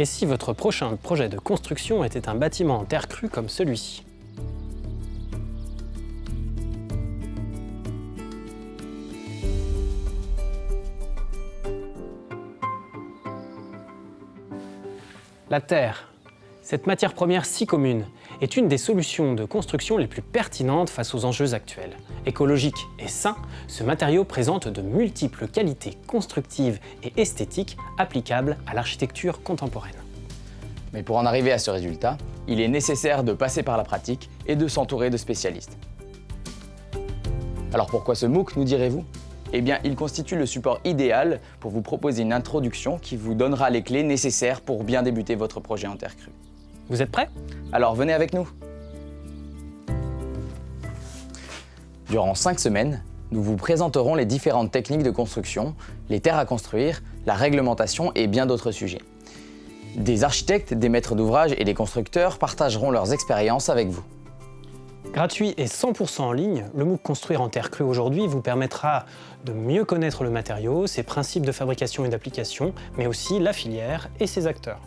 Et si votre prochain projet de construction était un bâtiment en terre crue comme celui-ci? La terre, cette matière première si commune, est une des solutions de construction les plus pertinentes face aux enjeux actuels. Écologique et sain, ce matériau présente de multiples qualités constructives et esthétiques applicables à l'architecture contemporaine. Mais pour en arriver à ce résultat, il est nécessaire de passer par la pratique et de s'entourer de spécialistes. Alors pourquoi ce MOOC, nous direz-vous? Eh bien, il constitue le support idéal pour vous proposer une introduction qui vous donnera les clés nécessaires pour bien débuter votre projet en terre crue. Vous êtes prêts? Alors venez avec nous Durant 5 semaines, nous vous présenterons les différentes techniques de construction, les terres à construire, la réglementation et bien d'autres sujets. Des architectes, des maîtres d'ouvrage et des constructeurs partageront leurs expériences avec vous. Gratuit et 100% en ligne, le MOOC Construire en terre crue aujourd'hui vous permettra de mieux connaître le matériau, ses principes de fabrication et d'application, mais aussi la filière et ses acteurs.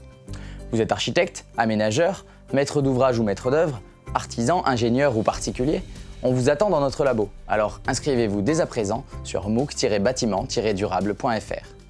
Vous êtes architecte, aménageur, maître d'ouvrage ou maître d'œuvre, artisan, ingénieur ou particulier On vous attend dans notre labo. Alors inscrivez-vous dès à présent sur mooc-bâtiment-durable.fr.